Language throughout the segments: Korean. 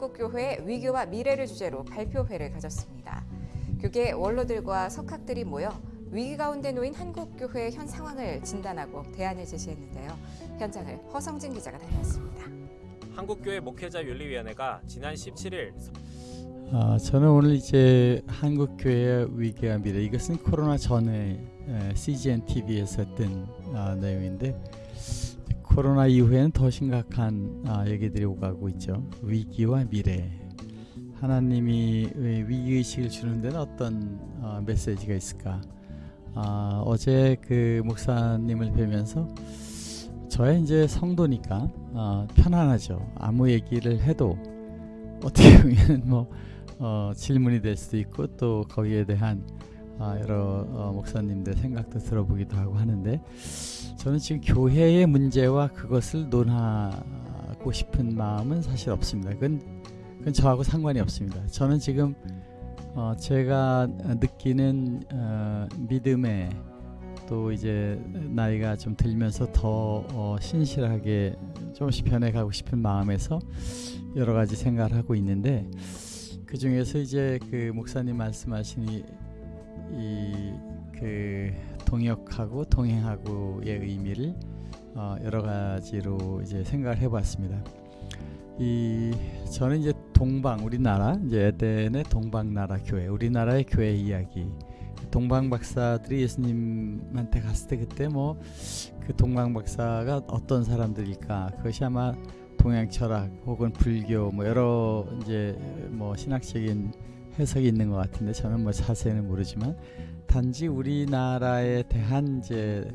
한국교회 위기와 미래를 주제로 발표회를 가졌습니다. 교계 원로들과 석학들이 모여 위기 가운데 놓인 한국교회의 현 상황을 진단하고 대안을 제시했는데요. 현장을 허성진 기자가 다녀왔습니다. 한국교회 목회자 윤리위원회가 지난 17일 아, 저는 오늘 이제 한국교회 위기와 미래 이것은 코로나 전에 에, CGN TV에서 했던 아, 내용인데 코로나 이후에는 더 심각한 아, 얘기들이 오가고 있죠. 위기와 미래. 하나님이 위기 의식을 주는 데는 어떤 어, 메시지가 있을까? 아, 어제 그 목사님을 뵈면서 저의 이제 성도니까 어, 편안하죠. 아무 얘기를 해도 어떻게 보면 뭐 어, 질문이 될 수도 있고 또 거기에 대한 어, 여러 어, 목사님들 생각도 들어보기도 하고 하는데 저는 지금 교회의 문제와 그것을 논하고 싶은 마음은 사실 없습니다. 그건, 그건 저하고 상관이 없습니다. 저는 지금 어, 제가 느끼는 어, 믿음의 또 이제 나이가 좀 들면서 더 어, 신실하게 조금씩 변해가고 싶은 마음에서 여러 가지 생각을 하고 있는데 그 중에서 이제 그 목사님 말씀하신 이 그 동역하고 동행하고의 의미를 어, 여러 가지로 이제 생각을 해봤습니다. 이 저는 이제 동방 우리나라 이제 에덴의 동방 나라 교회 우리나라의 교회 이야기 동방 박사들이 예수님한테 갔을 때 그때 뭐 그 동방 박사가 어떤 사람들일까 그것이 아마 동양 철학 혹은 불교 뭐 여러 이제 뭐 신학적인 해석이 있는 것 같은데 저는 뭐 자세히는 모르지만 단지 우리나라에 대한 이제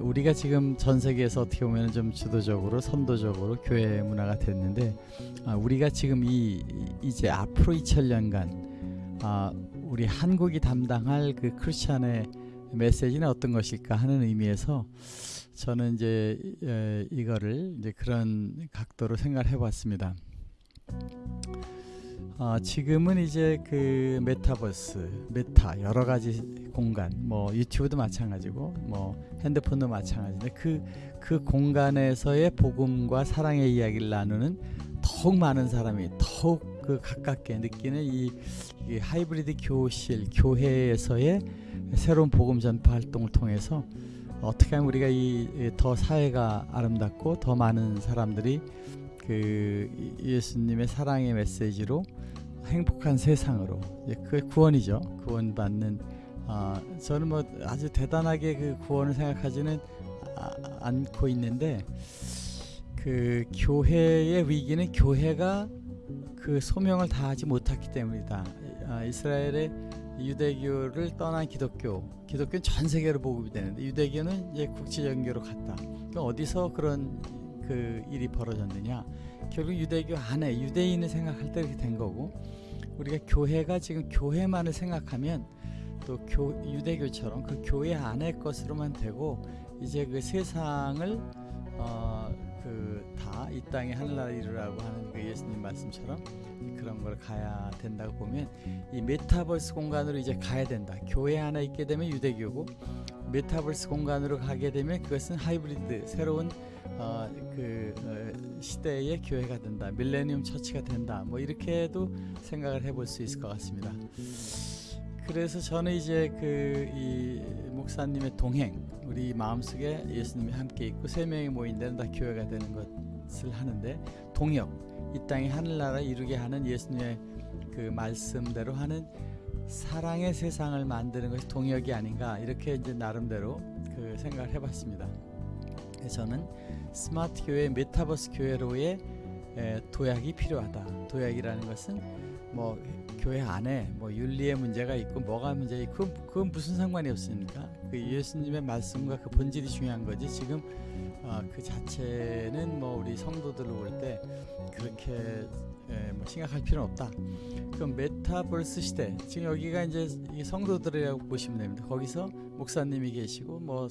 우리가 지금 전 세계에서 어떻게 보면 좀 주도적으로 선도적으로 교회 문화가 됐는데 아, 우리가 지금 이 이제 앞으로 2000년간 아, 우리 한국이 담당할 그 크리스찬의 메시지는 어떤 것일까 하는 의미에서 저는 이제 에, 이거를 이제 그런 각도로 생각을 해봤습니다. 어, 지금은 이제 그 메타버스, 메타 여러 가지 공간, 뭐 유튜브도 마찬가지고, 뭐 핸드폰도 마찬가지인데 그, 그 공간에서의 복음과 사랑의 이야기를 나누는 더욱 많은 사람이 더욱 그 가깝게 느끼는 이, 이 하이브리드 교실, 교회에서의 새로운 복음 전파 활동을 통해서 어떻게 하면 우리가 이 더 사회가 아름답고 더 많은 사람들이 그 예수님의 사랑의 메시지로 행복한 세상으로 그 구원이죠. 구원 받는 아, 저는 뭐 아주 대단하게 그 구원을 생각하지는 아, 않고 있는데 그 교회의 위기는 교회가 그 소명을 다하지 못했기 때문이다. 아, 이스라엘의 유대교를 떠난 기독교, 기독교는 전 세계로 보급이 되는데 유대교는 이제 국제전교로 갔다. 그러니까 어디서 그런 그 일이 벌어졌느냐? 결국 유대교 안에 유대인을 생각할 때 이렇게 된 거고 우리가 교회가 지금 교회만을 생각하면 또 교, 유대교처럼 그 교회 안의 것으로만 되고 이제 그 세상을 어, 그다 이 땅에 하늘나라 이루라고 하는 그 예수님 말씀처럼 그런 걸 가야 된다고 보면 이 메타버스 공간으로 이제 가야 된다. 교회 안에 있게 되면 유대교고 메타버스 공간으로 가게 되면 그것은 하이브리드 새로운 어, 그 어, 시대의 교회가 된다. 밀레니엄 처치가 된다. 뭐 이렇게도 생각을 해볼 수 있을 것 같습니다. 그래서 저는 이제 그 이 목사님의 동행, 우리 마음속에 예수님이 함께 있고 세 명이 모인 데는 다 교회가 되는 것을 하는데 동역, 이 땅에 하늘나라 이루게 하는 예수님의 그 말씀대로 하는 사랑의 세상을 만드는 것이 동역이 아닌가 이렇게 이제 나름대로 그 생각을 해봤습니다. 저는 스마트 교회, 메타버스 교회로의 도약이 필요하다. 도약이라는 것은 뭐 교회 안에 뭐 윤리의 문제가 있고 뭐가 문제 있고 그건, 그건 무슨 상관이 없습니까? 그 예수님의 말씀과 그 본질이 중요한 거지 지금 어, 그 자체는 뭐 우리 성도들로 볼 때 그렇게 에, 뭐 심각할 필요는 없다. 그럼 메타버스 시대 지금 여기가 이제 성도들이라고 보시면 됩니다. 거기서 목사님이 계시고 뭐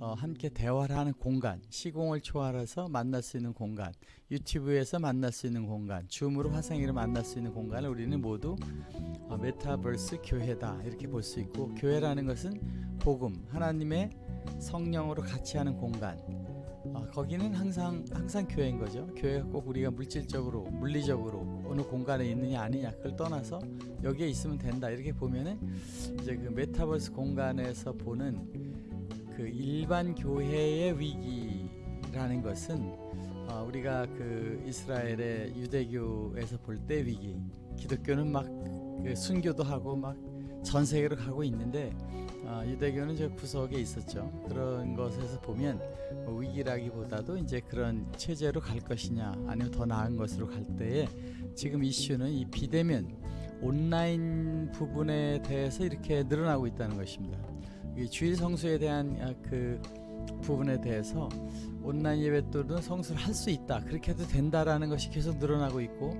어, 함께 대화를 하는 공간, 시공을 초월해서 만날 수 있는 공간, 유튜브에서 만날 수 있는 공간, 줌으로 화상으로 만날 수 있는 공간을 우리는 모두 어, 메타버스 교회다 이렇게 볼 수 있고 교회라는 것은 복음, 하나님의 성령으로 같이 하는 공간. 어, 거기는 항상 항상 교회인 거죠. 교회가 꼭 우리가 물질적으로, 물리적으로 어느 공간에 있느냐 아니냐 그걸 떠나서 여기에 있으면 된다 이렇게 보면은 이제 그 메타버스 공간에서 보는 그 일반 교회의 위기라는 것은 어, 우리가 그 이스라엘의 유대교에서 볼 때 위기, 기독교는 막 그 순교도 하고 막 전 세계로 가고 있는데 어, 유대교는 저 구석에 있었죠. 그런 것에서 보면 뭐 위기라기보다도 이제 그런 체제로 갈 것이냐 아니면 더 나은 것으로 갈 때에 지금 이슈는 이 비대면 온라인 부분에 대해서 이렇게 늘어나고 있다는 것입니다. 이 주일 성수에 대한 아, 그 부분에 대해서 온라인 예배들은 성수를 할 수 있다 그렇게 해도 된다라는 것이 계속 늘어나고 있고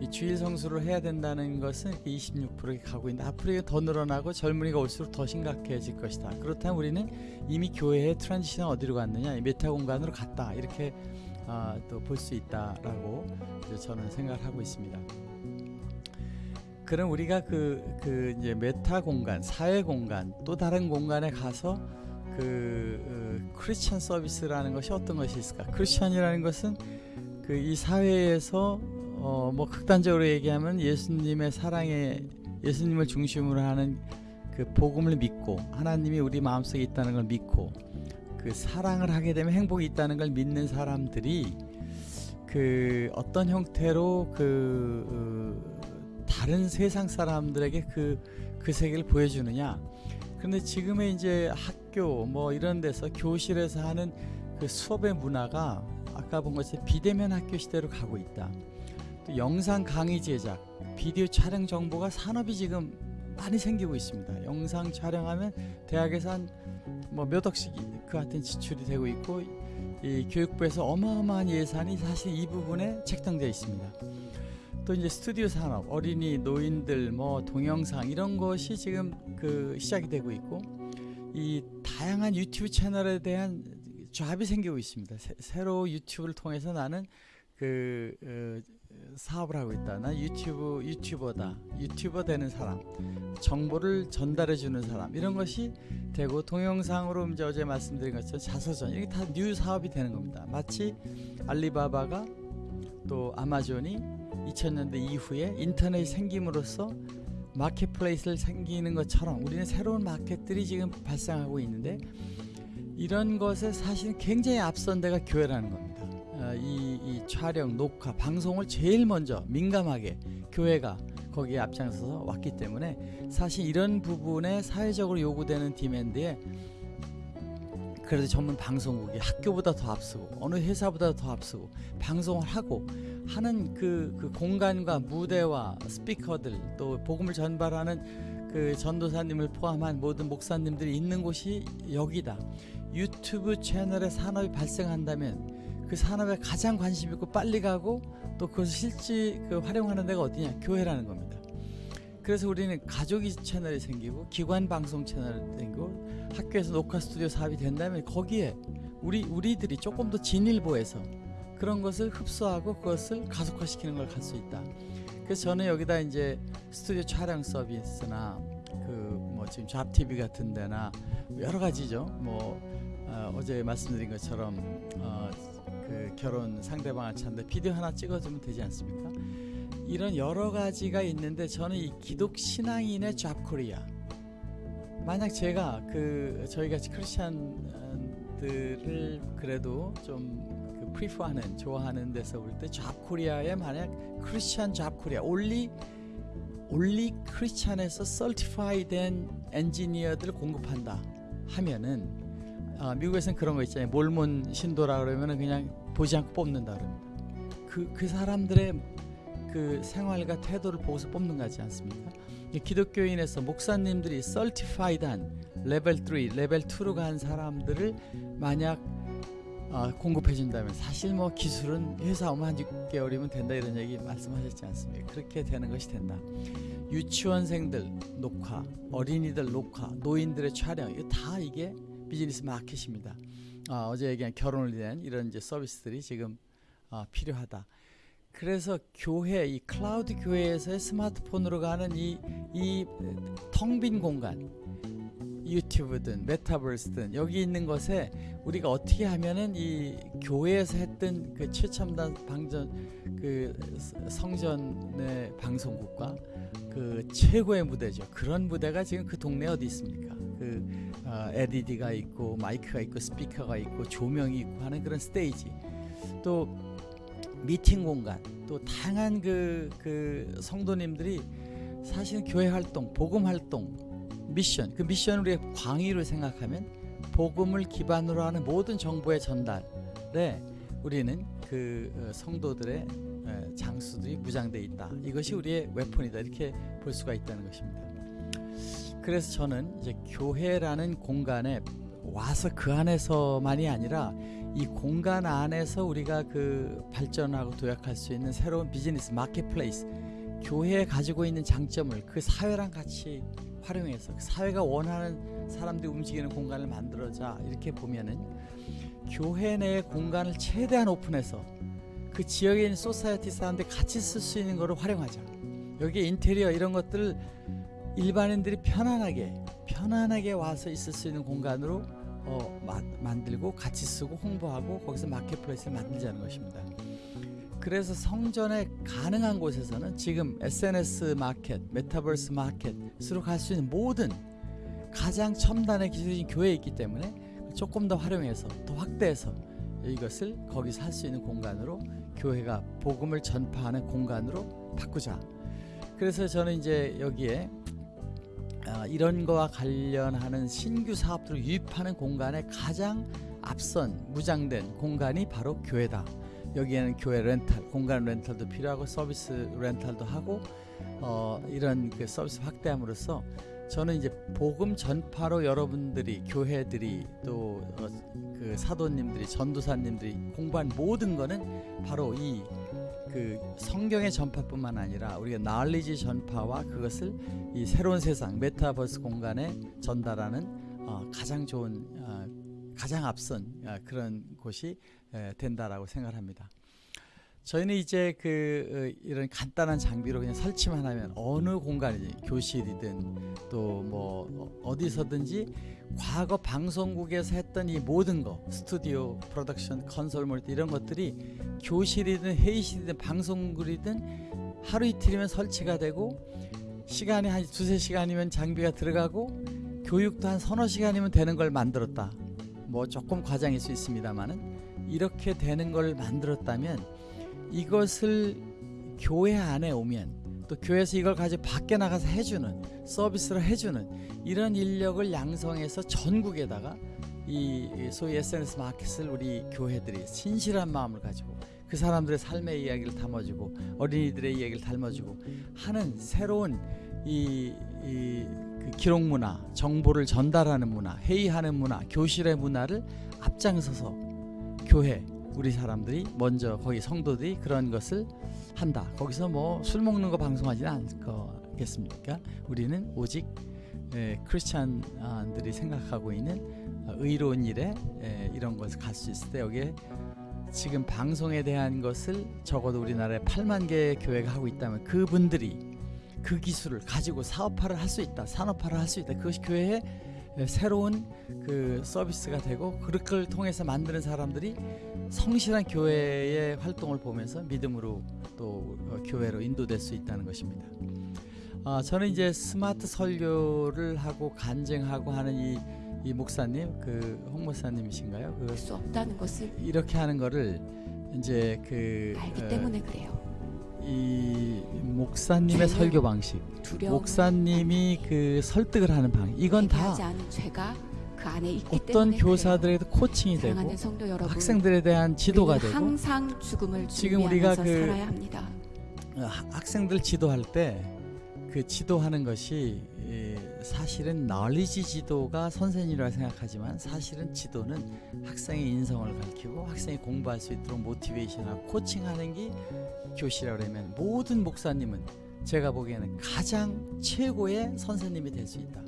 이 주일 성수를 해야 된다는 것은 26%에 가고 있는데 앞으로 더 늘어나고 젊은이가 올수록 더 심각해질 것이다. 그렇다면 우리는 이미 교회의 transition은 어디로 갔느냐? 이 메타 공간으로 갔다 이렇게 아, 또 볼 수 있다라고 저는 생각을 하고 있습니다. 그럼 우리가 그, 그 이제 메타 공간, 사회 공간, 또 다른 공간에 가서 그 어, 크리스천 서비스라는 것이 어떤 것이 있을까? 크리스천이라는 것은 그 이 사회에서 어, 뭐 극단적으로 얘기하면 예수님의 사랑에 예수님을 중심으로 하는 그 복음을 믿고 하나님이 우리 마음속에 있다는 걸 믿고 그 사랑을 하게 되면 행복이 있다는 걸 믿는 사람들이 그 어떤 형태로 그 어, 다른 세상 사람들에게 그 그 세계를 보여주느냐. 근데 지금의 이제 학교 뭐 이런 데서 교실에서 하는 그 수업의 문화가 아까 본 것처럼 비대면 학교 시대로 가고 있다. 또 영상 강의 제작, 비디오 촬영 정보가 산업이 지금 많이 생기고 있습니다. 영상 촬영하면 대학에서 한 뭐 몇 억씩 그 같은 지출이 되고 있고 이 교육부에서 어마어마한 예산이 사실 이 부분에 책정되어 있습니다. 또 이제 스튜디오 산업, 어린이, 노인들, 뭐 동영상 이런 것이 지금 그 시작이 되고 있고 이 다양한 유튜브 채널에 대한 잡이 생기고 있습니다. 새, 새로 유튜브를 통해서 나는 그 어, 사업을 하고 있다. 나 유튜브 유튜버다. 유튜버 되는 사람, 정보를 전달해 주는 사람 이런 것이 되고 동영상으로 이제 어제 말씀드린 것처럼 자서전 이게 다 new 사업이 되는 겁니다. 마치 알리바바가 또 아마존이 2000년대 이후에 인터넷이 생김으로써 marketplace를 생기는 것처럼 우리는 새로운 마켓들이 지금 발생하고 있는데 이런 것에 사실 굉장히 앞선 데가 교회라는 겁니다. 어, 이, 이 촬영, 녹화, 방송을 제일 먼저 민감하게 교회가 거기에 앞장서서 왔기 때문에 사실 이런 부분에 사회적으로 요구되는 디맨드에 그래도 전문 방송국이 학교보다 더 앞서고 어느 회사보다 더 앞서고 방송을 하고 하는 그, 그 공간과 무대와 스피커들 또 복음을 전달하는 그 전도사님을 포함한 모든 목사님들이 있는 곳이 여기다. 유튜브 채널에 산업이 발생한다면 그 산업에 가장 관심 있고 빨리 가고 또 그것을 실제 그 활용하는 데가 어디냐 교회라는 겁니다. 그래서 우리는 가족이 채널이 생기고 기관 방송 채널이 생기고 학교에서 녹화 스튜디오 사업이 된다면 거기에 우리 우리들이 조금 더 진일보해서 그런 것을 흡수하고 그것을 가속화시키는 걸 갈 수 있다. 그래서 저는 여기다 이제 스튜디오 촬영 서비스나 그 뭐 지금 잡 TV 같은 데나 여러 가지죠. 뭐 어, 제 말씀드린 것처럼 어, 그 결혼 상대방을 찾는데 비디오 하나 찍어주면 되지 않습니까? 이런 여러 가지가 있는데 저는 이 기독 신앙인의 잡코리아 만약 제가 그 저희 같이 크리스천들을 그래도 좀 그 프리퍼하는 좋아하는 데서 볼 때 잡코리아에 만약 크리스천 잡코리아 올리 올리 크리스천에서 certify된 엔지니어들을 공급한다 하면은 아, 미국에서는 그런 거 있잖아요. 몰몬 신도라 그러면은 그냥 보지 않고 뽑는다 그럽니다. 그, 그 사람들의 그 생활과 태도를 보고서 뽑는 거지 않습니까? 이 기독교인에서 목사님들이 certified한 레벨 3, 레벨 2로 간 사람들을 만약 어, 공급해 준다면 사실 뭐 기술은 회사 오면 한 6개월이면 된다 이런 얘기 말씀하셨지 않습니까? 그렇게 되는 것이 된다. 유치원생들 녹화, 어린이들 녹화, 노인들의 촬영 이거 다 이게 비즈니스 마켓입니다. 어, 어제 얘기한 결혼을 위한 이런 이제 서비스들이 지금 어, 필요하다. 그래서 교회 이 클라우드 교회에서의 스마트폰으로 가는 이 이 텅 빈 공간 유튜브든 메타버스든 여기 있는 것에 우리가 어떻게 하면은 이 교회에서 했던 그 최첨단 방전 그 성전의 방송국과 그 최고의 무대죠. 그런 무대가 지금 그 동네 어디 있습니까? 그 어, LED가 있고 마이크가 있고 스피커가 있고 조명이 있고 하는 그런 스테이지 또 미팅 공간 또 다양한 그, 그 성도님들이 사실 교회 활동, 복음 활동, 미션 그 미션을 우리가 광의로 생각하면 복음을 기반으로 하는 모든 정보의 전달에 우리는 그 어, 성도들의 에, 장수들이 무장돼 있다. 이것이 우리의 웨폰이다. 이렇게 볼 수가 있다는 것입니다. 그래서 저는 이제 교회라는 공간에 와서 그 안에서만이 아니라 이 공간 안에서 우리가 그 발전하고 도약할 수 있는 새로운 비즈니스 마켓플레이스 교회에 가지고 있는 장점을 그 사회랑 같이 활용해서 그 사회가 원하는 사람들이 움직이는 공간을 만들어자. 이렇게 보면은 교회 내 공간을 최대한 오픈해서 그 지역에 있는 society 사람들이 같이 쓸 수 있는 거를 활용하자. 여기 인테리어 이런 것들을 일반인들이 편안하게 편안하게 와서 있을 수 있는 공간으로 어, 마, 만들고 같이 쓰고 홍보하고 거기서 marketplace를 만들자는 것입니다. 그래서 성전에 가능한 곳에서는 지금 SNS 마켓, 메타버스 마켓으로 갈 수 있는 모든 가장 첨단의 기술이 교회에 있기 때문에 조금 더 활용해서 더 확대해서 이것을 거기서 할 수 있는 공간으로 교회가 복음을 전파하는 공간으로 바꾸자. 그래서 저는 이제 여기에 아, 이런 거와 관련하는 신규 사업들을 유입하는 공간에 가장 앞선 무장된 공간이 바로 교회다. 여기에는 교회 렌탈, 공간 렌탈도 필요하고 서비스 렌탈도 하고 어, 이런 그 서비스 확대함으로써 저는 이제 복음 전파로 여러분들이 교회들이 또그 사도님들이 전도사님들이 공부한 모든 거는 바로 이 그 성경의 전파뿐만 아니라 우리가 나얼리지 전파와 그것을 이 새로운 세상 메타버스 공간에 전달하는 어, 가장 좋은 어, 가장 앞선 어, 그런 곳이 에, 된다라고 생각합니다. 저희는 이제 그 어, 이런 간단한 장비로 그냥 설치만 하면 어느 공간이지 교실이든 또 뭐 어디서든지 과거 방송국에서 했던 이 모든 거 스튜디오 프로덕션 컨솔 몰 이런 것들이 교실이든 회의실이든 방송국이든 하루 이틀이면 설치가 되고 시간이 한 두세 시간이면 장비가 들어가고 교육도 한 서너 시간이면 되는 걸 만들었다. 뭐 조금 과장일 수 있습니다만은 이렇게 되는 걸 만들었다면 이것을 교회 안에 오면 또 교회에서 이걸 가지고 밖에 나가서 해주는 서비스를 해주는 이런 인력을 양성해서 전국에다가 이 소위 SNS 마켓을 우리 교회들이 신실한 마음을 가지고 그 사람들의 삶의 이야기를 담아주고 어린이들의 이야기를 담아주고 하는 새로운 이, 이 그 기록 문화, 정보를 전달하는 문화, 회의하는 문화, 교실의 문화를 앞장서서 교회 우리 사람들이 먼저 거기 성도들이 그런 것을 한다. 거기서 뭐 술 먹는 거 방송하지는 않을 거겠습니까? 우리는 오직 에, 크리스찬들이 생각하고 있는 어, 의로운 일에 에, 이런 것을 갈 수 있을 때 여기에 지금 방송에 대한 것을 적어도 우리나라에 8만 개의 교회가 하고 있다면 그분들이 그 기술을 가지고 사업화를 할 수 있다, 산업화를 할 수 있다. 그것이 교회의 새로운 그 서비스가 되고 그걸 통해서 만드는 사람들이 성실한 교회의 활동을 보면서 믿음으로 또 어, 교회로 인도될 수 있다는 것입니다. 아, 저는 이제 스마트 설교를 하고 간증하고 하는 이, 이 목사님, 그 홍 목사님이신가요? 그 수 없다는 것을 이렇게 하는 거를 이제 그 알기 어, 때문에 그래요. 이 목사님의 설교 방식. 목사님이 그 설득을 하는 방식, 이건 다 그 어떤 때문에 교사들에도 코칭이. 되고 여러분, 학생들에 대한 지도가 되고 항상 죽음을 지금 우리가 그 학생들 지도할 때 그 지도하는 것이 예, 사실은 널리지 지도가 선생님이라 생각하지만 사실은 지도는 학생의 인성을 가르치고 학생이 공부할 수 있도록 모티베이션하고 코칭하는 게 교실이라고 그러면 모든 목사님은 제가 보기에는 가장 최고의 선생님이 될 수 있다.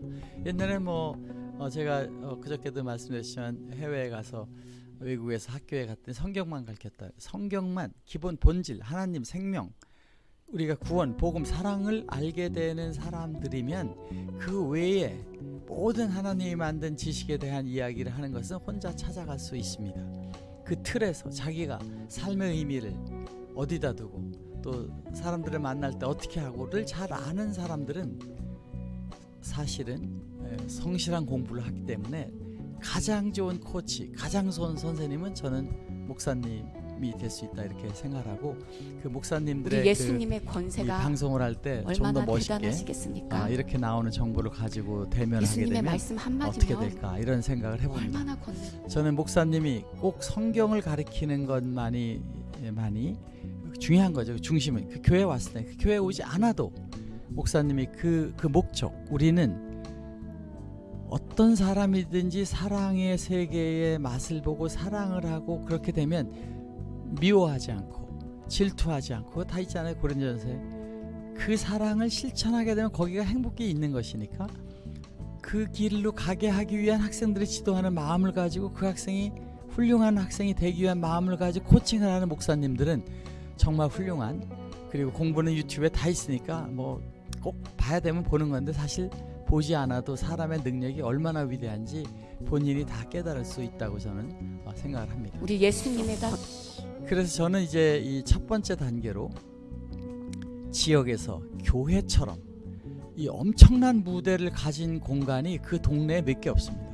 옛날에 뭐 어, 제가 어, 그저께도 말씀드렸지만 해외에 가서 외국에서 학교에 갔더니 성경만 가르쳤다. 성경만 기본 본질 하나님 생명 우리가 구원, 복음, 사랑을 알게 되는 사람들이면 그 외에 모든 하나님이 만든 지식에 대한 이야기를 하는 것은 혼자 찾아갈 수 있습니다. 그 틀에서 자기가 삶의 의미를 어디다 두고 또 사람들을 만날 때 어떻게 하고를 잘 아는 사람들은 사실은 에, 성실한 공부를 하기 때문에 가장 좋은 코치, 가장 좋은 선생님은 저는 목사님 이 될 수 있다 이렇게 생각하고 그 목사님들의 우리 예수님의 그, 이 권세가 방송을 할 때 좀더 얼마나 멋있게? 아, 이렇게 나오는 정보를 가지고 대면하게 되면 말씀 어떻게 될까 이런 생각을 해봅니다. 저는 목사님이 꼭 성경을 가리키는 것만이 많이 중요한 거죠. 중심은 그 교회 왔을 때 그 교회 오지 않아도 목사님이 그그 목적 우리는 어떤 사람이든지 사랑의 세계의 맛을 보고 사랑을 하고 그렇게 되면 미워하지 않고 질투하지 않고 다 있잖아요 고린도전서에 그 사랑을 실천하게 되면 거기가 행복이 있는 것이니까 그 길로 가게 하기 위한 학생들을 지도하는 마음을 가지고 그 학생이 훌륭한 학생이 되기 위한 마음을 가지고 코칭을 하는 목사님들은 정말 훌륭한 그리고 공부는 유튜브에 다 있으니까 뭐 꼭 봐야 되면 보는 건데 사실 보지 않아도 사람의 능력이 얼마나 위대한지 본인이 다 깨달을 수 있다고 저는 어, 생각을 합니다. 우리 예수님의 권 그래서 저는 이제 이 첫 번째 단계로 지역에서 교회처럼 이 엄청난 무대를 가진 공간이 그 동네에 몇 개 없습니다.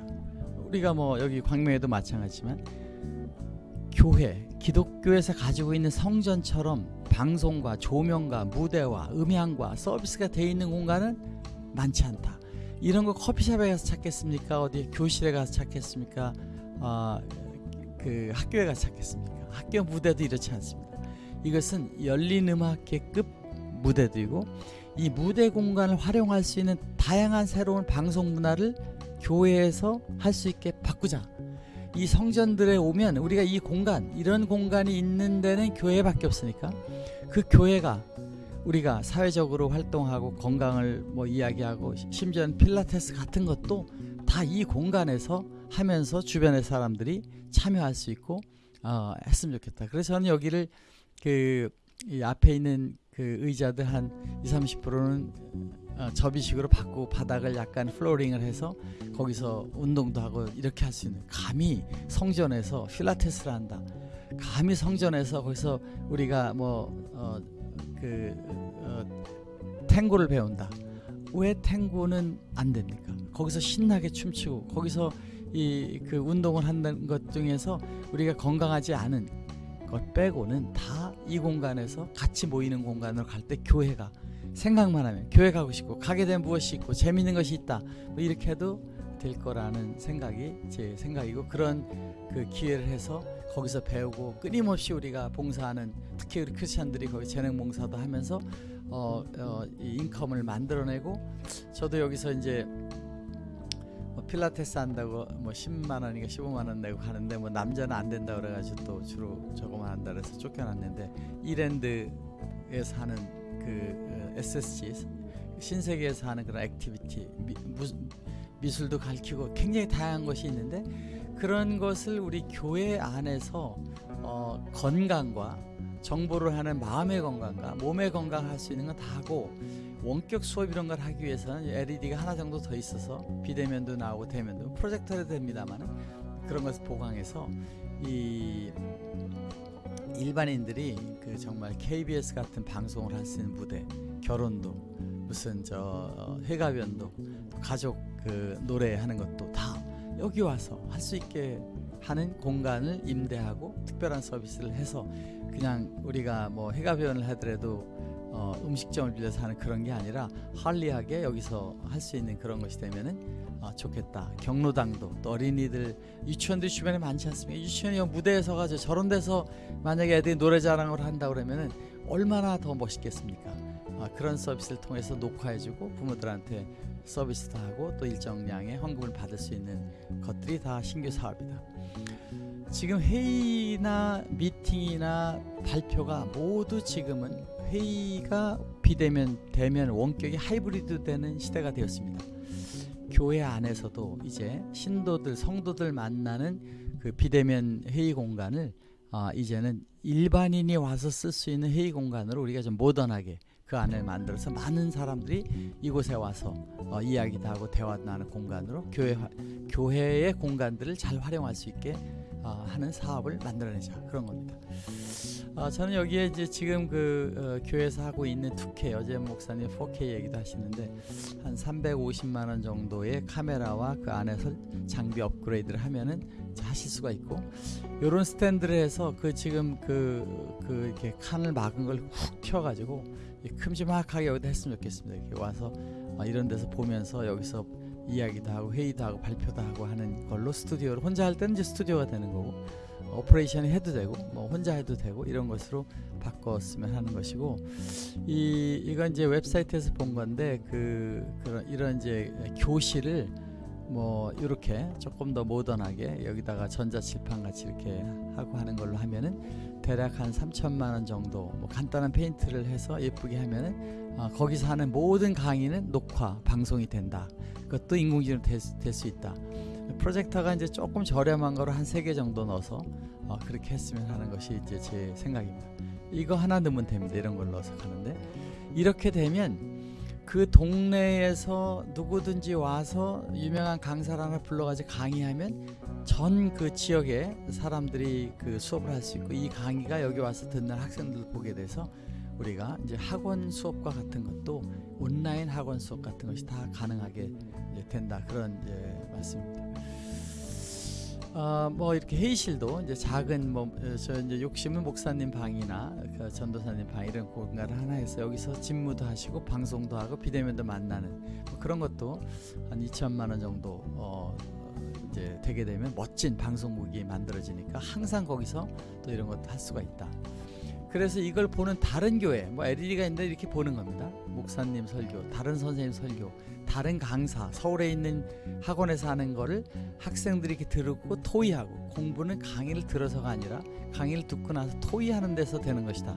우리가 뭐 여기 광명에도 마찬가지지만 교회, 기독교에서 가지고 있는 성전처럼 방송과 조명과 무대와 음향과 서비스가 돼 있는 공간은 많지 않다. 이런 거 커피숍에 가서 찾겠습니까? 어디 교실에 가서 찾겠습니까? 아, 그 학교에 가서 찾겠습니까? 학교 무대도 이렇지 않습니다. 이것은 열린 음악회급 무대들이고 이 무대 공간을 활용할 수 있는 다양한 새로운 방송 문화를 교회에서 할 수 있게 바꾸자. 이 성전들에 오면 우리가 이 공간 이런 공간이 있는 데는 교회밖에 없으니까 그 교회가 우리가 사회적으로 활동하고 건강을 뭐 이야기하고 심지어는 필라테스 같은 것도 다 이 공간에서 하면서 주변의 사람들이 참여할 수 있고 어, 했으면 좋겠다. 그래서 저는 여기를 그 이 앞에 있는 그 의자들 한 2, 30%는 어, 접이식으로 바꾸고 바닥을 약간 flooring을 해서 거기서 운동도 하고 이렇게 할 수 있는 감히 성전에서 필라테스를 한다. 감히 성전에서 거기서 우리가 뭐 어 그 어, 탱고를 배운다. 왜 탱고는 안 됩니까? 거기서 신나게 춤추고 거기서 이 그 운동을 하는 것 중에서 우리가 건강하지 않은 것 빼고는 다 이 공간에서 같이 모이는 공간으로 갈 때 교회가 생각만 하면 교회 가고 싶고 가게 되면 무엇이 있고 재밌는 것이 있다. 뭐 이렇게 해도 될 거라는 생각이 제 생각이고 그런 그 기회를 해서 거기서 배우고 끊임없이 우리가 봉사하는 특히 우리 크리스천들이 거기 재능 봉사도 하면서 어, 어, 이 income을 만들어내고 저도 여기서 이제 뭐 필라테스 한다고 뭐 10만 원인가 15만 원 내고 가는데 뭐 남자는 안 된다 그래가지고 또 주로 저거만 한다 그래서 쫓겨났는데 이랜드에서 하는 그 어, SSG 신세계에서 하는 그런 activity 미술도 가르치고 굉장히 다양한 것이 있는데 그런 것을 우리 교회 안에서 어, 건강과 정보를 하는 마음의 건강과 몸의 건강 할 수 있는 건 다 하고 원격 수업 이런 걸 하기 위해서는 LED가 하나 정도 더 있어서 비대면도 나오고 대면도 프로젝터도 됩니다만 그런 것을 보강해서 이 일반인들이 그 정말 KBS 같은 방송을 할 수 있는 무대 결혼도 무슨 저 회가변도 가족 그 노래하는 것도 다 여기 와서 할 수 있게 하는 공간을 임대하고 특별한 서비스를 해서 그냥 우리가 뭐 해가변을 하더라도 어, 음식점을 빌려서 하는 그런 게 아니라 할리하게 여기서 할 수 있는 그런 것이 되면은 어, 좋겠다. 경로당도 또 어린이들 유치원들이 주변에 많지 않습니까? 유치원이 무대에 서가지고 저런 데서 만약에 애들이 노래 자랑을 한다 그러면은 얼마나 더 멋있겠습니까? 아, 그런 서비스를 통해서 녹화해주고 부모들한테 서비스도 하고 또 일정량의 헌금을 받을 수 있는 것들이 다 신규 사업이다. 지금 회의나 미팅이나 발표가 모두 지금은 회의가 비대면 대면 원격이 하이브리드 되는 시대가 되었습니다. 교회 안에서도 이제 신도들 성도들 만나는 그 비대면 회의 공간을 아, 이제는 일반인이 와서 쓸 수 있는 회의 공간으로 우리가 좀 모던하게 그 안을 만들어서 많은 사람들이 이곳에 와서 어, 이야기도 하고 대화도 나는 공간으로 교회 화- 교회의 공간들을 잘 활용할 수 있게 어, 하는 사업을 만들어내자 그런 겁니다. 어, 저는 여기에 이제 지금 그 어, 교회에서 하고 있는 2K 어제 목사님 4K 얘기도 하시는데 한 350만 원 정도의 카메라와 그 안에서 장비 업그레이드를 하면은 하실 수가 있고 요런 스탠드를 해서 그 지금 그, 그 이렇게 칸을 막은 걸 훅 틔워가지고 이 큼지막하게 여기다 했으면 좋겠습니다. 이렇게 와서 어, 이런 데서 보면서 여기서 이야기도 하고 회의도 하고 발표도 하고 하는 걸로 스튜디오를 혼자 할 때는 이제 스튜디오가 되는 거고 operation 해도 되고 뭐 혼자 해도 되고 이런 것으로 바꿨으면 하는 것이고 이 이건 이제 웹사이트에서 본 건데 그 그런 이런 이제 교실을 뭐 이렇게 조금 더 모던하게 여기다가 전자칠판 같이 이렇게 하고 하는 걸로 하면은 대략 한 3천만 원 정도 뭐 간단한 페인트를 해서 예쁘게 하면은 어, 거기서 하는 모든 강의는 녹화 방송이 된다. 그것도 인공지능으로 될 수 있다. 프로젝터가 이제 조금 저렴한 거로 한 세 개 정도 넣어서 어, 그렇게 했으면 하는 것이 이제 제 생각입니다. 이거 하나 넣으면 됩니다. 이런 걸 넣어서 하는데 이렇게 되면 그 동네에서 누구든지 와서 유명한 강사를 하나 불러가지고 강의하면 전 그 지역에 사람들이 그 수업을 할 수 있고 이 강의가 여기 와서 듣는 학생들 보게 돼서 우리가 이제 학원 수업과 같은 것도 온라인 학원 수업 같은 것이 다 가능하게 된다 그런 이제 말씀입니다. 어 뭐 이렇게 회의실도 이제 작은 뭐 저 이제 욕심은 목사님 방이나 그 전도사님 방 이런 공간을 하나 해서 여기서 집무도 하시고 방송도 하고 비대면도 만나는 뭐 그런 것도 한 2천만 원 정도 어 이제 되게 되면 멋진 방송국이 만들어지니까 항상 거기서 또 이런 것도 할 수가 있다. 그래서 이걸 보는 다른 교회, 뭐 LED가 있는데 이렇게 보는 겁니다. 목사님 설교, 다른 선생님 설교, 다른 강사, 서울에 있는 학원에서 하는 거를 학생들이 이렇게 들고 토의하고 공부는 강의를 들어서가 아니라 강의를 듣고 나서 토의하는 데서 되는 것이다.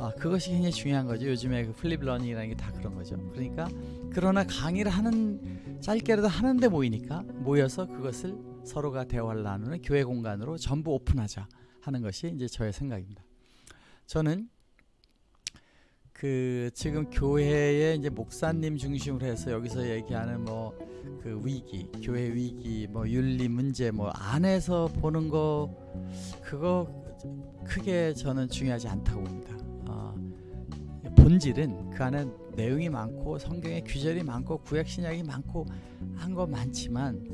아, 그것이 굉장히 중요한 거죠. 요즘에 그 flip learning이라는 게 다 그런 거죠. 그러니까 그러나 강의를 하는 짧게라도 하는데 모이니까 모여서 그것을 서로가 대화를 나누는 교회 공간으로 전부 오픈하자 하는 것이 이제 저의 생각입니다. 저는 그 지금 교회에 이제 목사님 중심으로 해서 여기서 얘기하는 뭐 그 위기, 교회 위기, 뭐 윤리 문제 뭐 안에서 보는 거 그거 크게 저는 중요하지 않다고 봅니다. 아, 본질은 그 안에 내용이 많고 성경에 규절이 많고 구약 신약이 많고 한 거 많지만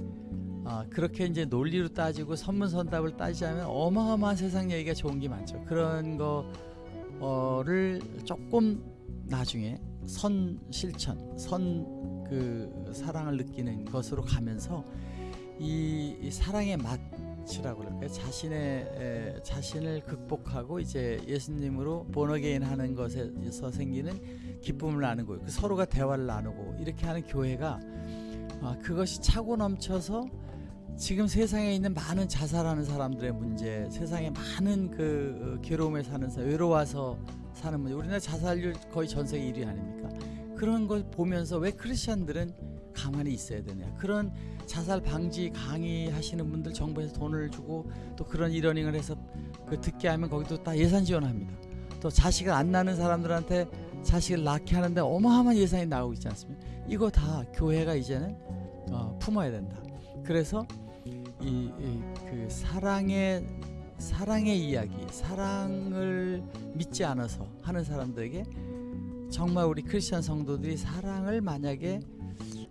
아, 그렇게 이제 논리로 따지고 선문선답을 따지자면 어마어마한 세상 얘기가 좋은 게 많죠. 그런 거를 조금 나중에 선 실천, 선 그 사랑을 느끼는 것으로 가면서 이, 이 사랑의 맛이라고 그럴까요? 자신의 에, 자신을 극복하고 이제 예수님으로 본어게인 하는 것에서 생기는 기쁨을 나누고 그 서로가 대화를 나누고 이렇게 하는 교회가 아, 그것이 차고 넘쳐서 지금 세상에 있는 많은 자살하는 사람들의 문제, 세상에 많은 그 어, 괴로움에 사는 사람, 외로워서 사는 문제, 우리나라 자살률 거의 전 세계 1위 아닙니까? 그런 걸 보면서 왜 크리스천들은 가만히 있어야 되냐? 그런 자살 방지 강의 하시는 분들 정부에서 돈을 주고 또 그런 이러닝을 해서 그 듣게 하면 거기도 다 예산 지원합니다. 또 자식을 안 낳는 사람들한테 자식을 낳게 하는데 어마어마한 예산이 나오고 있지 않습니까? 이거 다 교회가 이제는 어, 품어야 된다. 그래서 이그 사랑의 사랑의 이야기, 사랑을 믿지 않아서 하는 사람들에게 정말 우리 크리스천 성도들이 사랑을 만약에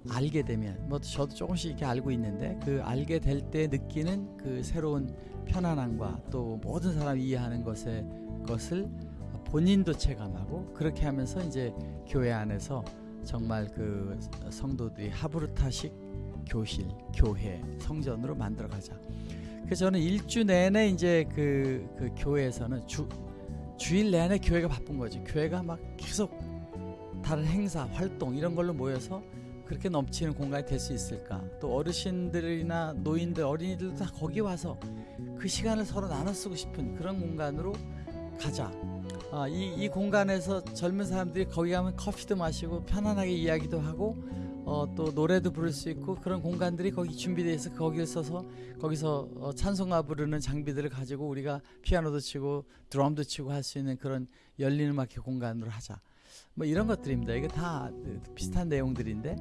알게 되면 뭐 저도 조금씩 이렇게 알고 있는데 그 알게 될 때 느끼는 그 새로운 편안함과 또 모든 사람이 이해하는 것에 것을 본인도 체감하고 그렇게 하면서 이제 교회 안에서 정말 그 성도들이 하브르타식 교실, 교회, 성전으로 만들어가자. 그래서 저는 일주 내내 이제 그, 그 교회에서는 주 주일 내내 교회가 바쁜 거지. 교회가 막 계속 다른 행사, 활동 이런 걸로 모여서 그렇게 넘치는 공간이 될 수 있을까? 또 어르신들이나 노인들, 어린이들도 다 거기 와서 그 시간을 서로 나눠 쓰고 싶은 그런 공간으로 가자. 아, 이, 이 공간에서 젊은 사람들이 거기 가면 커피도 마시고 편안하게 이야기도 하고 어, 또 노래도 부를 수 있고 그런 공간들이 거기 준비되어 있어 거기를 써서 거기서 어, 찬송가 부르는 장비들을 가지고 우리가 피아노도 치고 드럼도 치고 할 수 있는 그런 열린 음악회 공간으로 하자. 뭐 이런 것들입니다. 이게 다 비슷한 내용들인데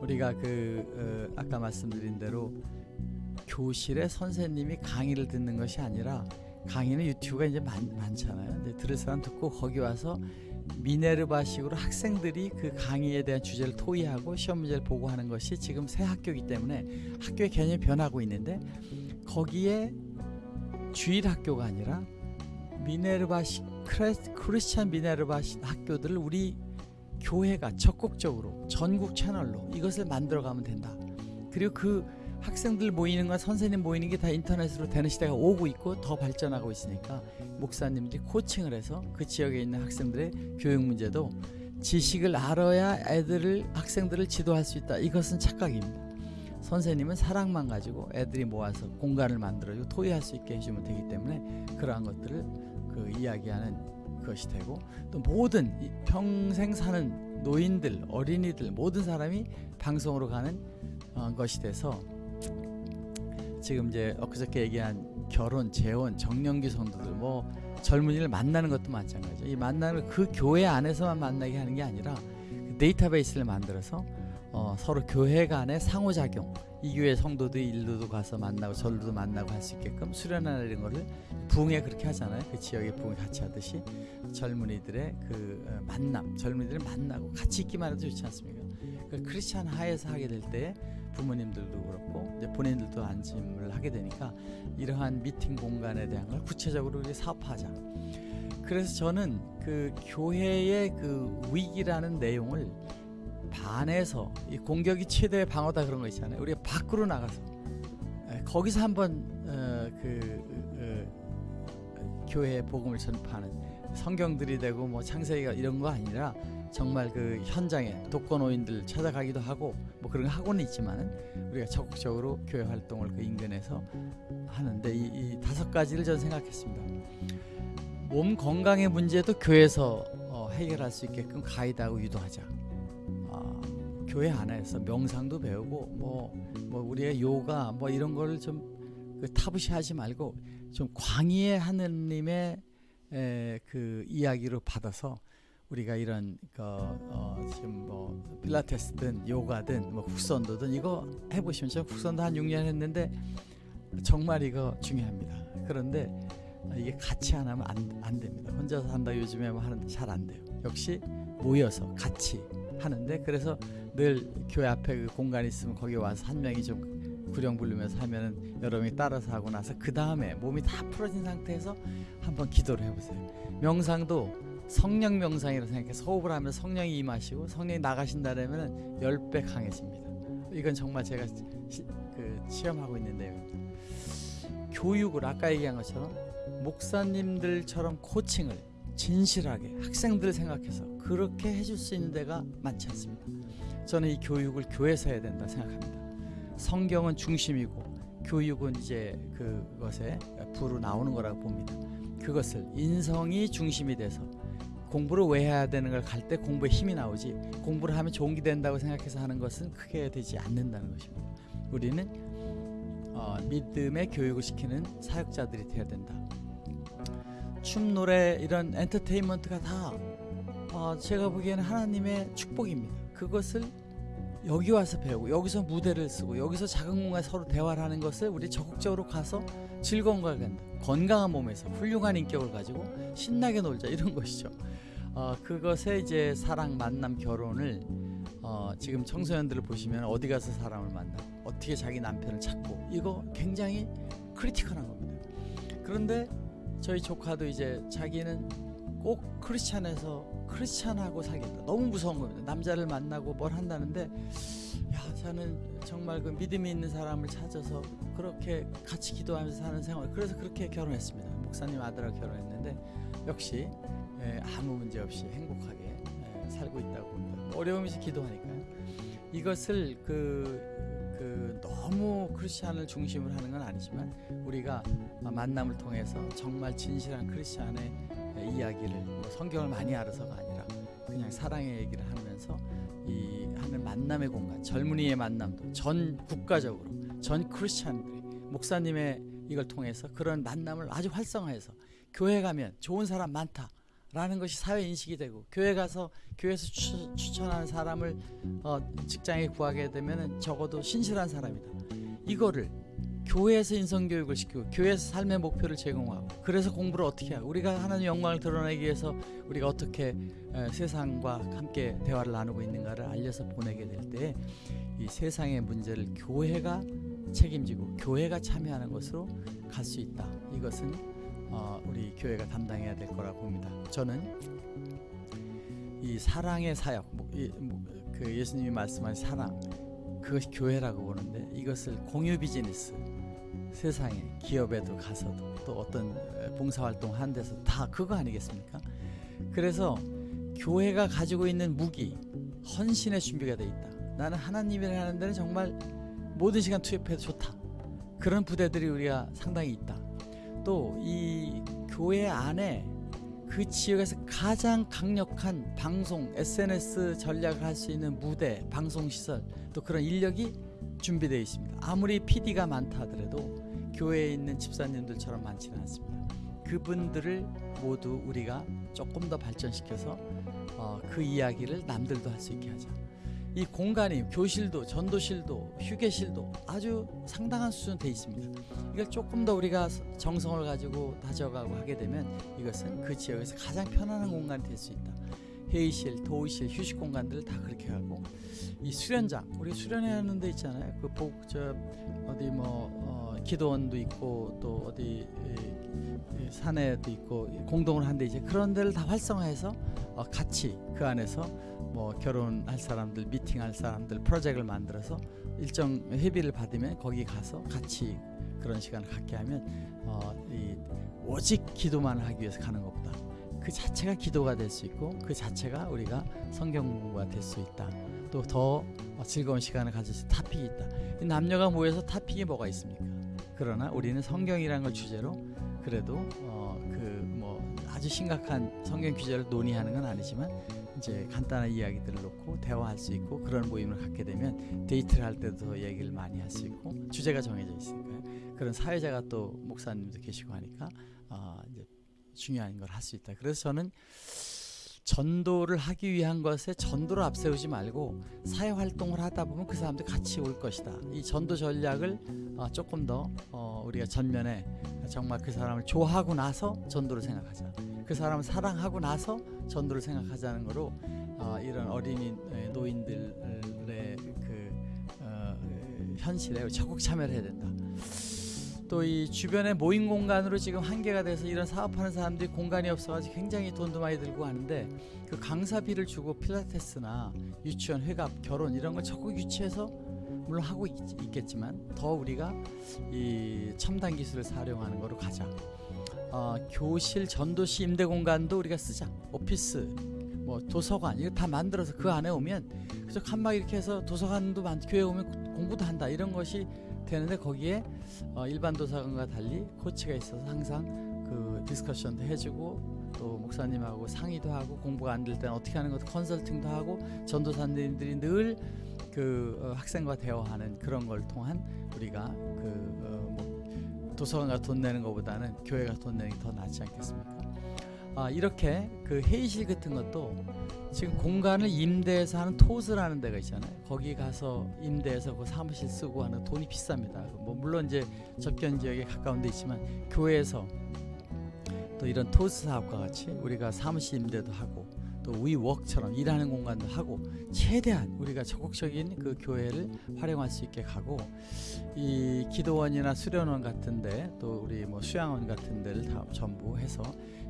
우리가 그 어, 아까 말씀드린 대로 교실에 선생님이 강의를 듣는 것이 아니라 강의는 유튜브가 이제 많, 많잖아요. 근데 들을 사람 듣고 거기 와서 미네르바식으로 학생들이 그 강의에 대한 주제를 토의하고 시험 문제를 보고 하는 것이 지금 새 학교이기 때문에 학교의 개념이 변하고 있는데 거기에 주일 학교가 아니라 미네르바식 크리스찬 미네르바 학교들을 우리 교회가 적극적으로 전국 채널로 이것을 만들어가면 된다. 그리고 그 학생들 모이는 건 선생님 모이는 게 다 인터넷으로 되는 시대가 오고 있고 더 발전하고 있으니까 목사님들이 코칭을 해서 그 지역에 있는 학생들의 교육 문제도 지식을 알아야 애들을 학생들을 지도할 수 있다. 이것은 착각입니다. 선생님은 사랑만 가지고 애들이 모아서 공간을 만들어주고 토의할 수 있게 해주면 되기 때문에 그러한 것들을 그 이야기하는 것이 되고 또 모든 이 평생 사는 노인들, 어린이들 모든 사람이 방송으로 가는 어, 것이 돼서 지금 이제 엊그저께 얘기한 결혼, 재혼, 정년기 성도들 뭐 젊은이를 만나는 것도 마찬가지죠. 이 만나는 그 교회 안에서만 만나게 하는 게 아니라 그 데이터베이스를 만들어서 어, 서로 교회 간의 상호작용 이 교회 성도들이 일도도 가서 만나고 절도도 만나고 할 수 있게끔 수련하는 거를 부흥에 그렇게 하잖아요. 그 지역의 부흥 같이 하듯이 젊은이들의 그 어, 만남, 젊은이들을 만나고 같이 있기만 해도 좋지 않습니까? 그 크리스찬 하에서 하게 될 때 부모님들도 그렇고 이제 본인들도 안심을 하게 되니까 이러한 미팅 공간에 대한 걸 구체적으로 우리 사업하자. 그래서 저는 그 교회의 그 위기라는 내용을 반에서 이 공격이 최대의 방어다 그런 거 있잖아요. 우리가 밖으로 나가서 에, 거기서 한번 어, 그 어, 교회의 복음을 전파하는 성경들이 되고 뭐 창세기가 이런 거 아니라 정말 그 현장에 독거노인들 찾아가기도 하고 뭐 그런 거 하고는 있지만은 우리가 적극적으로 교회 활동을 그 인근에서 하는데 이, 이 다섯 가지를 저는 생각했습니다. 몸 건강의 문제도 교회에서 어, 해결할 수 있게끔 가이드하고 유도하자. 아, 교회 안에서 명상도 배우고 뭐, 뭐 우리의 요가 뭐 이런 거를 좀 그 타부시하지 말고 좀 광의의 하느님의 에, 그 이야기로 받아서 우리가 이런 그, 어, 지금 뭐 필라테스든 요가든 뭐 국선도든 이거 해보시면 저 국선도 한 6년 했는데 정말 이거 중요합니다. 그런데 이게 같이 안 하면 안, 안 됩니다. 혼자서 한다 요즘에 뭐 하는데 잘안 돼요. 역시 모여서 같이 하는데 그래서 늘 교회 앞에 그 공간이 있으면 거기 와서 한 명이 좀 구령 부르면서 하면은 여러 명이 따라서 하고 나서 그 다음에 몸이 다 풀어진 상태에서 한번 기도를 해보세요. 명상도 성령 명상이라고 생각해서 호흡을 하면 성령이 임하시고 성령이 나가신다라면은 10배 강해집니다. 이건 정말 제가 시, 그 체험하고 있는 내용입니다. 교육을 아까 얘기한 것처럼 목사님들처럼 코칭을 진실하게 학생들을 생각해서 그렇게 해줄 수 있는 데가 많지 않습니다. 저는 이 교육을 교회에서 해야 된다 생각합니다. 성경은 중심이고 교육은 이제 그것에 부로 나오는 거라고 봅니다. 그것을 인성이 중심이 돼서 공부를 왜 해야 되는 걸 갈 때 공부에 힘이 나오지 공부를 하면 좋은 게 된다고 생각해서 하는 것은 크게 되지 않는다는 것입니다. 우리는 어, 믿음의 교육을 시키는 사역자들이 되어야 된다. 춤, 노래 이런 엔터테인먼트가 다 어, 제가 보기에는 하나님의 축복입니다. 그것을 여기 와서 배우고 여기서 무대를 쓰고 여기서 작은 공간 서로 대화를 하는 것을 우리 적극적으로 가서 즐거운 걸 간다. 건강한 몸에서 훌륭한 인격을 가지고 신나게 놀자 이런 것이죠. 어, 그것에 이제 사랑, 만남, 결혼을 어, 지금 청소년들을 보시면 어디 가서 사람을 만나, 어떻게 자기 남편을 찾고 이거 굉장히 critical한 겁니다. 그런데 저희 조카도 이제 자기는 꼭 크리스찬에서 크리스찬하고 살겠다. 너무 무서운 겁니다. 남자를 만나고 뭘 한다는데 야 저는 정말 그 믿음이 있는 사람을 찾아서 그렇게 같이 기도하면서 사는 생활. 그래서 그렇게 결혼했습니다. 목사님 아들하고 결혼했는데 역시 에, 아무 문제 없이 행복하게 에, 살고 있다고 봅니다. 뭐 어려움이 기도하니까요. 이것을 그, 그 너무 크리스찬을 중심으로 하는 건 아니지만 우리가 만남을 통해서 정말 진실한 크리스찬의 이야기를 뭐 성경을 많이 알아서가 아니라 그냥 사랑의 얘기를 하면서 이 하는 만남의 공간, 젊은이의 만남도 전 국가적으로 전 크리스찬들이 목사님의 이걸 통해서 그런 만남을 아주 활성화해서 교회 가면 좋은 사람 많다 라는 것이 사회 인식이 되고 교회 가서 교회에서 추, 추천하는 사람을 어, 직장에 구하게 되면은 적어도 신실한 사람이다. 이거를 교회에서 인성 교육을 시키고 교회에서 삶의 목표를 제공하고 그래서 공부를 어떻게 하고 우리가 하나님 영광을 드러내기 위해서 우리가 어떻게 에, 세상과 함께 대화를 나누고 있는가를 알려서 보내게 될 때 이 세상의 문제를 교회가 책임지고 교회가 참여하는 것으로 갈 수 있다. 이것은 어, 우리 교회가 담당해야 될 거라 봅니다. 저는 이 사랑의 사역, 뭐, 이, 뭐, 그 예수님이 말씀한 사랑, 그것이 교회라고 보는데 이것을 공유 비즈니스, 세상에 기업에도 가서도 또 어떤 봉사활동 한 데서 다 그거 아니겠습니까? 그래서 교회가 가지고 있는 무기, 헌신의 준비가 돼 있다. 나는 하나님이라 하는 데는 정말 모든 시간 투입해도 좋다. 그런 부대들이 우리가 상당히 있다. 또 이 교회 안에 그 지역에서 가장 강력한 방송, SNS 전략을 할 수 있는 무대, 방송 시설, 또 그런 인력이 준비되어 있습니다. 아무리 PD가 많다 하더라도 교회에 있는 집사님들처럼 많지는 않습니다. 그분들을 모두 우리가 조금 더 발전시켜서 어, 그 이야기를 남들도 할 수 있게 하자. 이 공간이 교실도 전도실도 휴게실도 아주 상당한 수준 돼 있습니다. 이걸 조금 더 우리가 정성을 가지고 다져가고 하게 되면 이것은 그 지역에서 가장 편안한 공간이 될 수 있다. 회의실, 도의실, 휴식 공간들을 다 그렇게 하고 이 수련장 우리 수련회 하는 데 있잖아요. 그 복 저 어디 뭐 어, 기도원도 있고 또 어디 산에도 있고 공동을 한데 이제 그런 데를 다 활성화해서 어, 같이 그 안에서 뭐 결혼할 사람들, 미팅할 사람들 프로젝트를 만들어서 일정 회비를 받으면 거기 가서 같이 그런 시간을 갖게 하면 어, 이 오직 기도만 하기 위해서 가는 것보다 그 자체가 기도가 될 수 있고 그 자체가 우리가 성경 공부가 될 수 있다. 또 더 즐거운 시간을 가질 수 있는 topic이 있다. 이 남녀가 모여서 topic이 뭐가 있습니까? 그러나 우리는 성경이라는 걸 주제로 그래도 어, 그뭐 아주 심각한 성경 주제를 논의하는 건 아니지만 이제 간단한 이야기들을 놓고 대화할 수 있고 그런 모임을 갖게 되면 데이트를 할 때도 더 얘기를 많이 할 수 있고 주제가 정해져 있으니까요. 그런 사회자가 또 목사님도 계시고 하니까 어, 이제 중요한 걸 할 수 있다. 그래서 저는 전도를 하기 위한 것에 전도를 앞세우지 말고 사회 활동을 하다 보면 그 사람들 같이 올 것이다. 이 전도 전략을 어, 조금 더 어, 우리가 전면에 정말 그 사람을 좋아하고 나서 전도를 생각하자. 그 사람을 사랑하고 나서 전도를 생각하자는 거로 어, 이런 어린이 에, 노인들의 그 어, 현실에 적극 참여를 해야 된다. 또 이 주변의 모임 공간으로 지금 한계가 돼서 이런 사업하는 사람들이 공간이 없어가지고 굉장히 돈도 많이 들고 하는데 그 강사비를 주고 필라테스나 유치원 회갑 결혼 이런 걸 적극 유치해서 물론 하고 있, 있겠지만 더 우리가 이 첨단 기술을 사용하는 거로 가자. 어, 교실 전도시 임대 공간도 우리가 쓰자. 오피스 뭐 도서관 이거 다 만들어서 그 안에 오면 그저 칸막 이렇게 해서 도서관도 만 교회 오면 공부도 한다 이런 것이 되는데 거기에 어, 일반 도서관과 달리 코치가 있어서 항상 그 디스커션도 해주고 또 목사님하고 상의도 하고 공부가 안 될 때는 어떻게 하는 것도 컨설팅도 하고 전도사님들이 늘그 어, 학생과 대화하는 그런 걸 통한 우리가 그 어, 뭐 도서관 가 돈 내는 것보다는 교회가 돈 내는 게 더 낫지 않겠습니까? 아 이렇게 그 회의실 같은 것도 지금 공간을 임대해서 하는 토스라는 데가 있잖아요. 거기 가서 임대해서 그 사무실 쓰고 하는 돈이 비쌉니다. 뭐 물론 이제 접경 지역에 가까운 데 있지만 교회에서 또 이런 토스 사업과 같이 우리가 사무실 임대도 하고 또 WeWork처럼 일하는 공간도 하고 최대한 우리가 적극적인 그 교회를 활용할 수 있게 가고 이 기도원이나 수련원 같은데 또 우리 뭐 수양원 같은 데를 다 전부 해서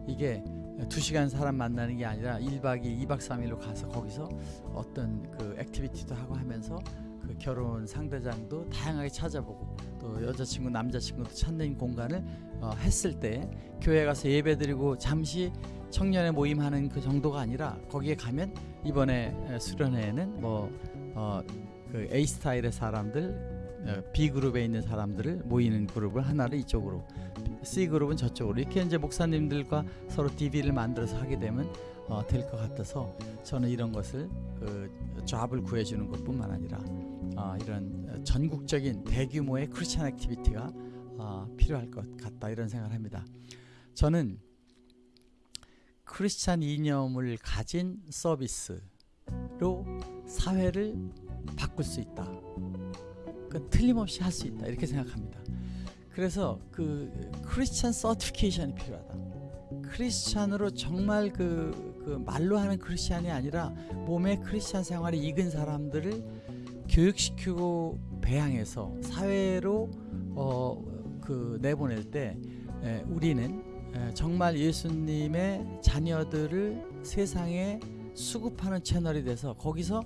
이게 두 시간 사람 만나는 게 아니라 1박 2일, 2박 3일로 가서 거기서 어떤 그 activity도 하고 하면서 그 결혼 상대장도 다양하게 찾아보고 또 여자친구, 남자친구도 찾는 공간을 어, 했을 때 교회 가서 예배드리고 잠시 청년의 모임하는 그 정도가 아니라 거기에 가면 이번에 에, 수련회에는 뭐 어, 그 A 스타일의 사람들 어, B 그룹에 있는 사람들을 모이는 그룹을 하나를 이쪽으로 C 그룹은 저쪽으로 이렇게 이제 목사님들과 서로 DB를 만들어서 하게 되면 어, 될 것 같아서 저는 이런 것을 어, job을 구해주는 것뿐만 아니라 어, 이런 전국적인 대규모의 크리스천 activity가 어, 필요할 것 같다 이런 생각을 합니다. 저는 크리스찬 이념을 가진 서비스로 사회를 바꿀 수 있다. 그 틀림없이 할 수 있다 이렇게 생각합니다. 그래서 그 크리스찬 certification이 필요하다. 크리스찬으로 정말 그, 그 말로 하는 크리스찬이 아니라 몸의 크리스찬 생활에 익은 사람들을 교육시키고 배양해서 사회로 어, 그 내보낼 때 에, 우리는 에, 정말 예수님의 자녀들을 세상에 수급하는 채널이 돼서 거기서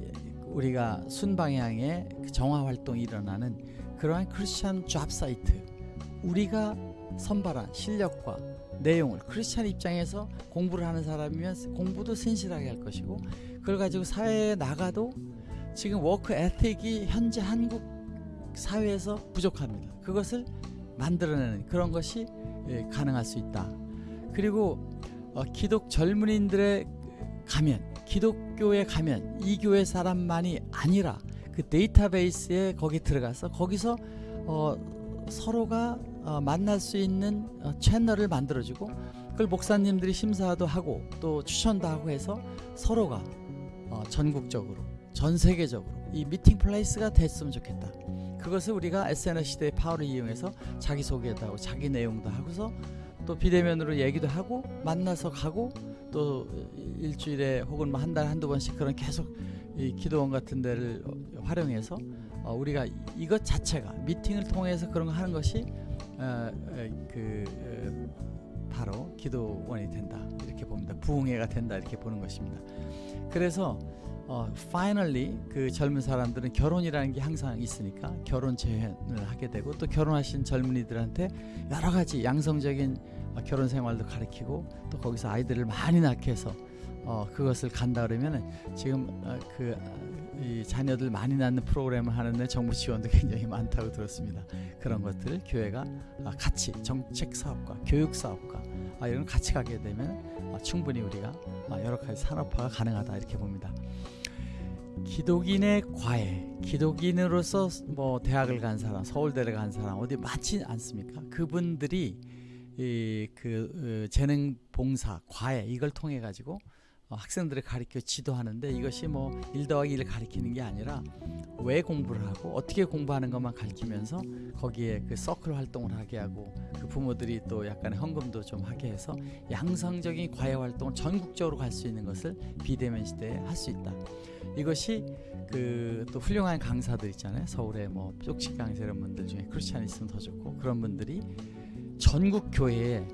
예, 우리가 순방향의 그 정화 활동이 일어나는 그러한 크리스찬 잡 사이트 우리가 선발한 실력과 내용을 크리스찬 입장에서 공부를 하는 사람이면 공부도 신실하게 할 것이고 그걸 가지고 사회에 나가도 지금 워크 에틱이 현재 한국 사회에서 부족합니다. 그것을 만들어내는 그런 것이 예, 가능할 수 있다. 그리고 어, 기독 젊은이들의 가면, 기독교에 가면 이 교회 사람만이 아니라 그 데이터베이스에 거기 들어가서 거기서 어, 서로가 어, 만날 수 있는 어, 채널을 만들어주고 그걸 목사님들이 심사도 하고 또 추천도 하고 해서 서로가 어, 전국적으로 전 세계적으로 이 meeting place가 됐으면 좋겠다. 그것을 우리가 SNS 시대의 파워를 이용해서 자기 소개도 하고 자기 내용도 하고서 또 비대면으로 얘기도 하고 만나서 가고 또 일주일에 혹은 뭐 한 달에 한두 번씩 그런 계속 이 기도원 같은 데를 활용해서 어, 우리가 이것 자체가 미팅을 통해서 그런 거 하는 것이 어, 어, 그 어, 바로 기도원이 된다 이렇게 봅니다. 부흥회가 된다 이렇게 보는 것입니다. 그래서 어, finally 그 젊은 사람들은 결혼이라는 게 항상 있으니까 결혼 제한을 하게 되고 또 결혼하신 젊은이들한테 여러 가지 양성적인 어, 결혼 생활도 가르치고 또 거기서 아이들을 많이 낳게 해서 어, 그것을 간다 그러면은 지금 어, 그이 자녀들 많이 낳는 프로그램을 하는데 정부 지원도 굉장히 많다고 들었습니다. 그런 것들을 교회가 아, 같이 정책 사업과 교육 사업과 아, 이런 걸 같이 가게 되면 아, 충분히 우리가 아, 여러 가지 산업화가 가능하다 이렇게 봅니다. 기독인의 과외, 기독인으로서 뭐 대학을 간 사람, 서울대를 간 사람 어디 많지 않습니까? 그분들이 이그 어, 재능 봉사, 과외 이걸 통해 가지고 어, 학생들을 가르쳐 지도하는데 이것이 뭐일 더하기 일을 가르치는 게 아니라 왜 공부를 하고 어떻게 공부하는 것만 가르치면서 거기에 그 서클 활동을 하게 하고 그 부모들이 또 약간의 헌금도 좀 하게 해서 양성적인 과외 활동을 전국적으로 갈 수 있는 것을 비대면 시대에 할 수 있다. 이것이 그 또 훌륭한 강사들 있잖아요. 서울에 뭐 쪽식 강사 이런 분들 중에 크리스찬 있으면 더 좋고 그런 분들이 전국 교회에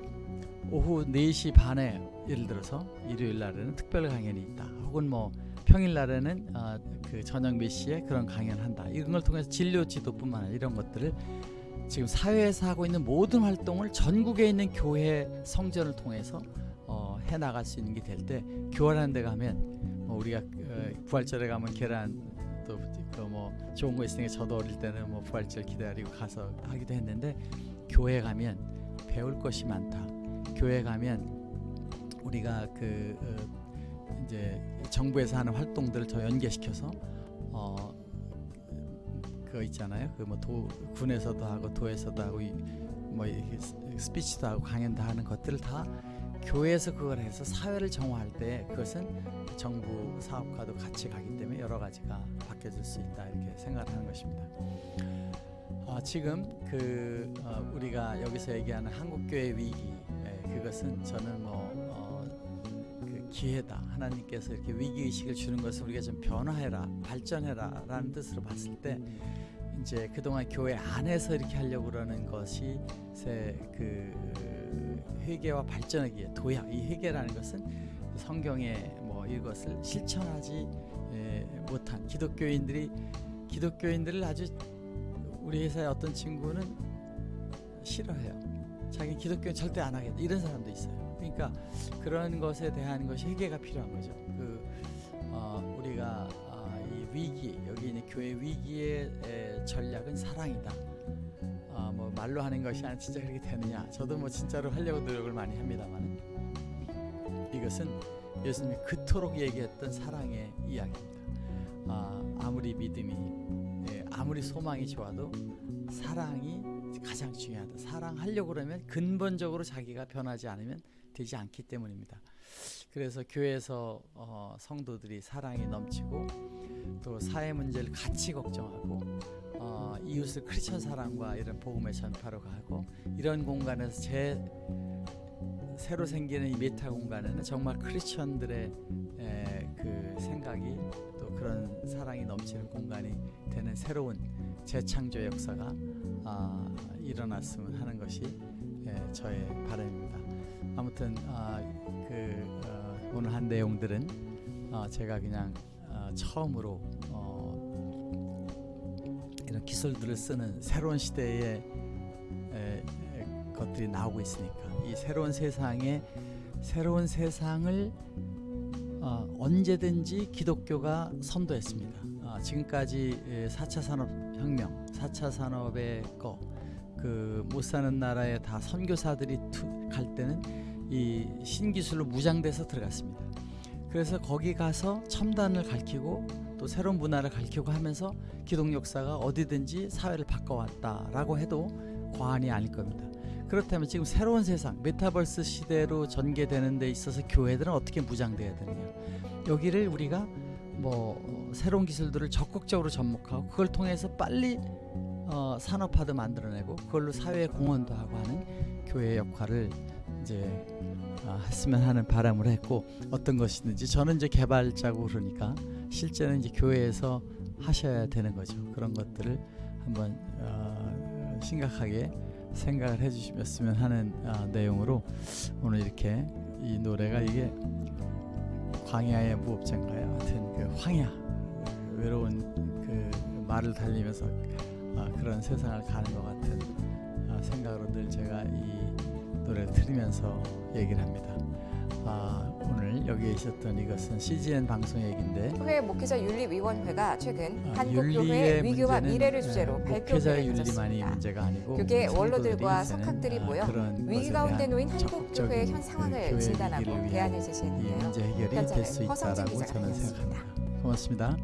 오후 4시 반에 예를 들어서 일요일 날에는 특별 강연이 있다. 혹은 뭐 평일 날에는 어, 그 저녁 몇 시에 그런 강연을 한다. 이런 걸 통해서 진료 지도뿐만 아니라 이런 것들을 지금 사회에서 하고 있는 모든 활동을 전국에 있는 교회 성전을 통해서 어, 해 나갈 수 있는 게 될 때 교회라는 데 가면 뭐 우리가 어, 부활절에 가면 계란 또뭐 좋은 거 있으니까 저도 어릴 때는 뭐 부활절 기다리고 가서 하기도 했는데 교회 가면 배울 것이 많다. 교회 가면 우리가 그 어, 이제 정부에서 하는 활동들을 더 연계시켜서 어 그거 있잖아요. 그 뭐 도 군에서도 하고 도에서도 하고 이, 뭐 스피치도 하고 강연도 하는 것들을 다 교회에서 그걸 해서 사회를 정화할 때 그것은 정부 사업과도 같이 가기 때문에 여러 가지가 바뀌어질 수 있다 이렇게 생각을 하는 것입니다. 아, 지금 그 어, 우리가 여기서 얘기하는 한국 교회 위기 예, 그것은 저는 뭐 어, 그 기회다 하나님께서 이렇게 위기 의식을 주는 것을 우리가 좀 변화해라 발전해라 라는 뜻으로 봤을 때 이제 그동안 교회 안에서 이렇게 하려고 그러는 것이 새그 회개와 발전하기 위해 도약 이 회개라는 것은 성경에 뭐 이것을 실천하지 에, 못한 기독교인들이 기독교인들을 아주 우리 회사의 어떤 친구는 싫어해요. 자기 기독교는 절대 안 하겠다 이런 사람도 있어요. 그러니까 그런 것에 대한 것이 회개가 필요한 거죠. 그 어, 우리가 아, 이 위기 여기 있는 교회 위기의 에, 전략은 사랑이다. 아, 뭐 말로 하는 것이 아니라 진짜 그렇게 되느냐? 저도 뭐 진짜로 하려고 노력을 많이 합니다만 이것은 예수님이 그토록 얘기했던 사랑의 이야기입니다. 아, 아무리 믿음이 예, 아무리 소망이 좋아도 사랑이 가장 중요하다. 사랑하려고 그러면 근본적으로 자기가 변하지 않으면 되지 않기 때문입니다. 그래서 교회에서 어, 성도들이 사랑이 넘치고 또 사회 문제를 같이 걱정하고 어, 이웃을 크리스천 사랑과 이런 복음의 전파로 가고 이런 공간에서 제 새로 생기는 이 메타 공간에는 정말 크리스천들의 에, 그 생각이 또 그런 사랑이 넘치는 공간이 되는 새로운 재창조 역사가 아, 일어났으면 하는 것이 예, 저의 바람입니다. 아무튼 아, 그 어, 오늘 한 내용들은 어, 제가 그냥 어, 처음으로 어, 이런 기술들을 쓰는 새로운 시대의 에, 에, 것들이 나오고 있으니까 이 새로운 세상에 새로운 세상을 어, 언제든지 기독교가 선도했습니다. 아, 지금까지 예, 4차 산업혁명, 4차 산업의 거, 그 못 사는 나라에 다 선교사들이 투, 갈 때는 이 신기술로 무장돼서 들어갔습니다. 그래서 거기 가서 첨단을 가르치고 또 새로운 문화를 가르치고 하면서 기독 역사가 어디든지 사회를 바꿔왔다라고 해도 과언이 아닐 겁니다. 그렇다면 지금 새로운 세상 메타버스 시대로 전개되는 데 있어서 교회들은 어떻게 무장돼야 되느냐 여기를 우리가 뭐 어, 새로운 기술들을 적극적으로 접목하고 그걸 통해서 빨리 어, 산업화도 만들어내고 그걸로 사회에 공헌도 하고 하는 교회의 역할을 이제 어, 했으면 하는 바람을 했고 어떤 것이든지 저는 이제 개발자고 그러니까 실제는 이제 교회에서 하셔야 되는 거죠 그런 것들을 한번 어, 심각하게 생각을 해주셨으면 하는 아, 내용으로 오늘 이렇게 이 노래가 이게 광야의 무법자인가요? 하여튼 그 황야 외로운 그 말을 달리면서 아, 그런 세상을 가는 것 같은 아, 생각으로 늘 제가 이 노래를 들으면서 얘기를 합니다. 아, 오늘 여기 있었던 이것은 CGN 방송 얘기인데 교회 목회자 윤리위원회가 최근 아, 한국교회 윤리의 위기와 미래를 예, 주제로 발표회를 윤리만이 가졌습니다. 문제가 아니고 교계 원로들과 석학들이 아, 모여 위기 가운데 놓인 한국교회의 그현 상황을 교회 진단하고 대안을 이 제시했는데요. 문제 해결이 될수 기자가 저는. 생각합니다. 고맙습니다.